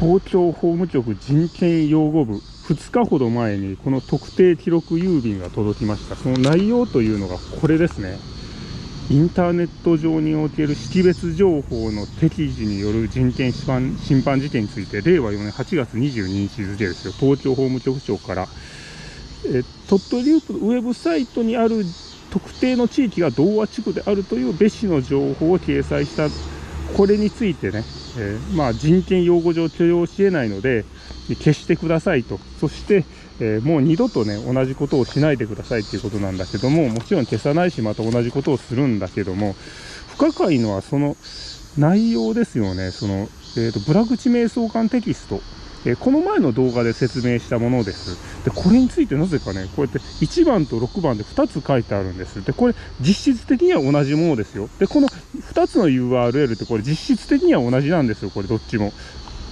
東京法務局人権擁護部。2日ほど前にこの特定記録郵便が届きました。その内容というのがこれですね。インターネット上における識別情報の適時による人権侵犯事件について令和4年8月22日付ですよ。東京法務局長から。え鳥取ウェブサイトにある特定の地域が同和地区であるという別紙の情報を掲載した。これについてね、えー、まあ、人権擁護上許容し得ないので消してくださいとそして、えー、もう二度とね同じことをしないでくださいっていうことなんだけどももちろん消さないしまた同じことをするんだけども不可解のはその内容ですよねその、えーと、とブラ口瞑想館テキストえこの前の動画で説明したものです。で、これについてなぜかね、こうやって1番と6番で2つ書いてあるんです。で、これ実質的には同じものですよ。で、この2つの URL ってこれ実質的には同じなんですよ、これどっちも。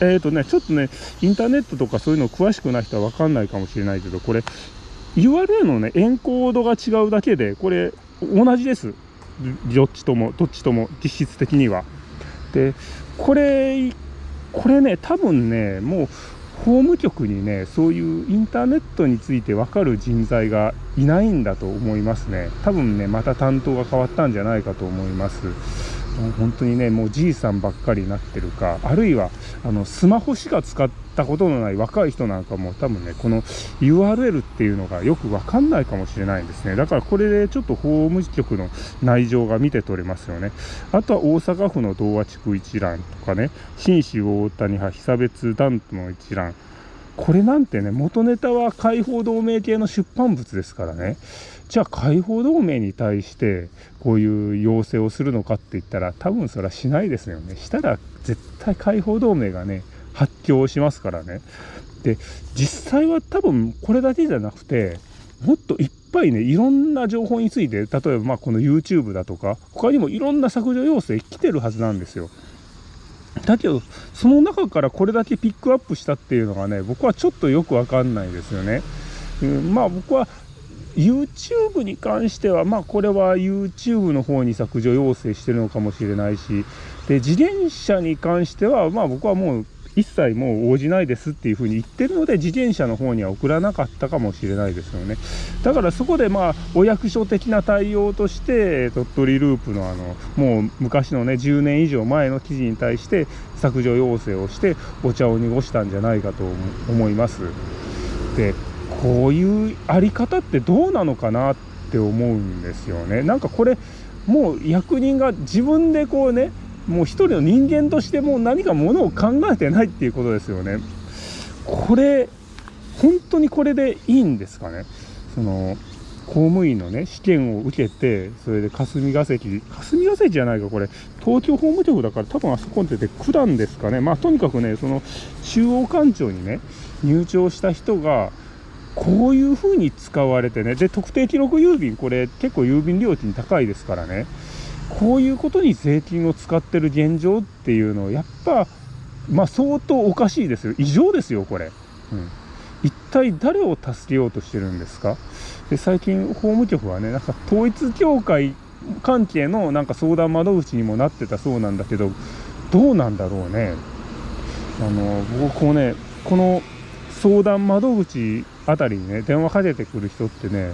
えっ、ー、とね、ちょっとね、インターネットとかそういうの詳しくない人はわかんないかもしれないけど、これ URL のね、エンコードが違うだけで、これ同じです。どっちとも、どっちとも実質的には。で、これこれね多分ねもう法務局にねそういうインターネットについて分かる人材がいないんだと思いますね多分ねまた担当が変わったんじゃないかと思います本当にねもうじいさんばっかりになってるかあるいはあのスマホしか使ったことのない若い人なんかも多分ねこの URL っていうのがよく分かんないかもしれないんですね。だからこれでちょっと法務局の内情が見て取れますよね。あとは大阪府の童話地区一覧とかね新市大谷派被差別団との一覧。これなんてね元ネタは解放同盟系の出版物ですからね。じゃあ解放同盟に対してこういう要請をするのかって言ったら多分それはしないですよね。したら絶対解放同盟がね発狂しますからね。で実際は多分これだけじゃなくてもっといっぱいねいろんな情報について例えばまあこの YouTube だとか他にもいろんな削除要請来てるはずなんですよ。だけどその中からこれだけピックアップしたっていうのがね僕はちょっとよくわかんないですよね。うん、まあ僕は YouTube に関しては、まあ、これは YouTube の方に削除要請してるのかもしれないし、で自転車に関しては、まあ、僕はもう一切もう応じないですっていうふうに言ってるので、自転車の方には送らなかったかもしれないですよね。だからそこで、まあ、お役所的な対応として、鳥取ループのあの、もう昔のね、10年以上前の記事に対して削除要請をして、お茶を濁したんじゃないかと思います。でこういうあり方ってどうなのかなって思うんですよね。なんかこれもう役人が自分でこうねもう一人の人間としてもう何かものを考えてないっていうことですよね。これ本当にこれでいいんですかね？その公務員のね試験を受けてそれで霞が関霞が関じゃないかこれ東京法務局だから多分あそこに出て九段ですかねまあとにかくねその中央官庁にね入庁した人がこういうふうに使われてねで特定記録郵便これ結構郵便料金高いですからねこういうことに税金を使ってる現状っていうのはやっぱまあ相当おかしいですよ。異常ですよこれ、うん、一体誰を助けようとしてるんですか？で最近法務局はねなんか統一教会関係のなんか相談窓口にもなってたそうなんだけどどうなんだろうね。あの僕こうねこの相談窓口あたりにね電話かけてくる人ってね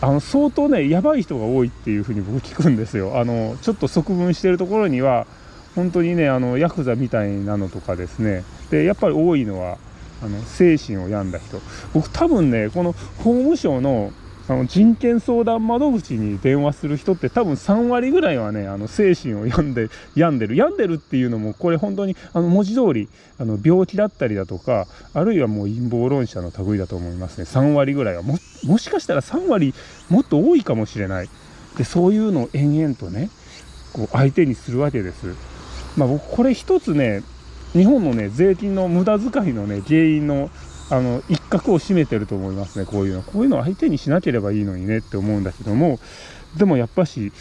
あの相当ねやばい人が多いっていうふうに僕聞くんですよ。あのちょっと側分してるところには本当にねあのヤクザみたいなのとかですね。でやっぱり多いのはあの精神を病んだ人。僕多分ねこの法務省のあの人権相談窓口に電話する人って多分3割ぐらいはねあの精神を病んで病んでる。病んでるっていうのもこれ本当にあの文字通りあの病気だったりだとかあるいはもう陰謀論者の類だと思いますね。3割ぐらいは。ももしかしたら3割もっと多いかもしれない。でそういうのを延々とねこう相手にするわけです。まあ、僕これ一つね日本のね税金の無駄遣いのね原因のあの一角を占めてると思いますねこういうの。こういうのを相手にしなければいいのにねって思うんだけどもでもやっぱし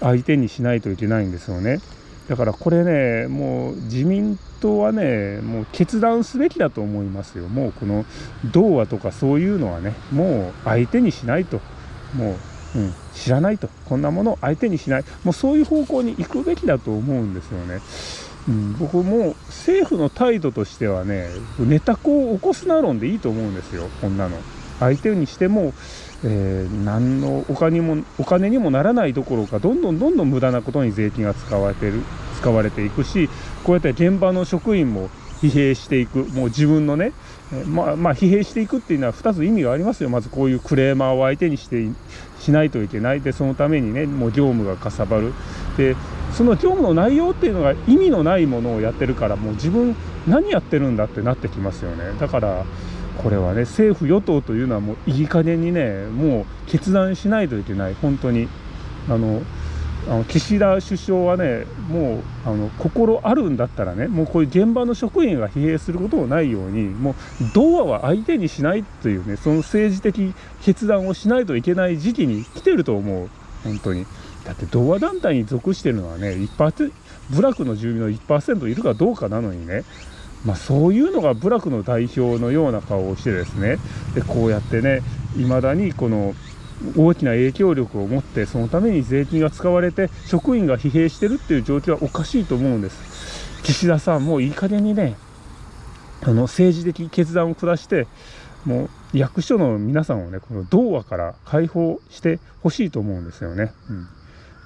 相手にしないといけないんですよね。だからこれねもう自民党はねもう決断すべきだと思いますよ。もうこの童話とかそういうのはねもう相手にしないと。もう、うん、知らないと。こんなものを相手にしない。もうそういう方向に行くべきだと思うんですよね。うん、僕も政府の態度としてはねネタ子を起こすな論でいいと思うんですよ。こんなの。相手にしても、えー、何のお金もお金にもならないどころかどんどんどんどん無駄なことに税金が使われてる使われていくしこうやって現場の職員も疲弊していく。もう自分のね、まあ、まあ疲弊していくっていうのは2つ意味がありますよ。まずこういうクレーマーを相手にしてしないといけない。でそのためにねもう業務がかさばる。でその業務の内容っていうのが意味のないものをやってるからもう自分何やってるんだってなってきますよね。だからこれはね政府与党というのはもういい加減にねもう決断しないといけない。本当に。あのあの岸田首相はねもうあの心あるんだったらねもうこういう現場の職員が疲弊することもないようにもう童話は相手にしないというねその政治的決断をしないといけない時期に来てると思う。本当に。だって童話団体に属してるのはね1%部落の住民の1%いるかどうかなのにね。まあ、そういうのが部落の代表のような顔をしてですね。でこうやってねいまだにこの大きな影響力を持ってそのために税金が使われて職員が疲弊してるっていう状況はおかしいと思うんです。岸田さんもういい加減にねあの政治的決断を下してもう役所の皆さんをねこの童話から解放してほしいと思うんですよね。うん。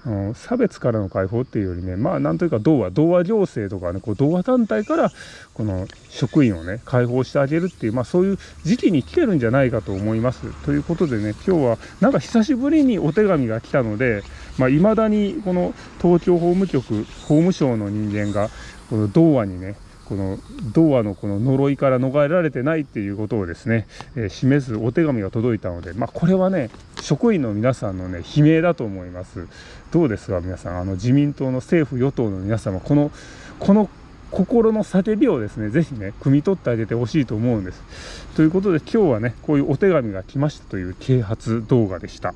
うん差別からの解放っていうよりねまあなんというか童話童話行政とかねこう童話団体からこの職員をね解放してあげるっていうまあそういう時期に来てるんじゃないかと思います。ということでね今日はなんか久しぶりにお手紙が来たのでまあ、未だにこの東京法務局法務省の人間がこの童話にねこの童話のこの呪いから逃れられてないっていうことをですね、えー、示すお手紙が届いたので、まあ、これはね職員の皆さんのね悲鳴だと思います。どうですか皆さん？あの自民党の政府与党の皆様このこの心の叫びをですね是非ね汲み取ってあげてほしいと思うんです。ということで今日はねこういうお手紙が来ましたという啓発動画でした。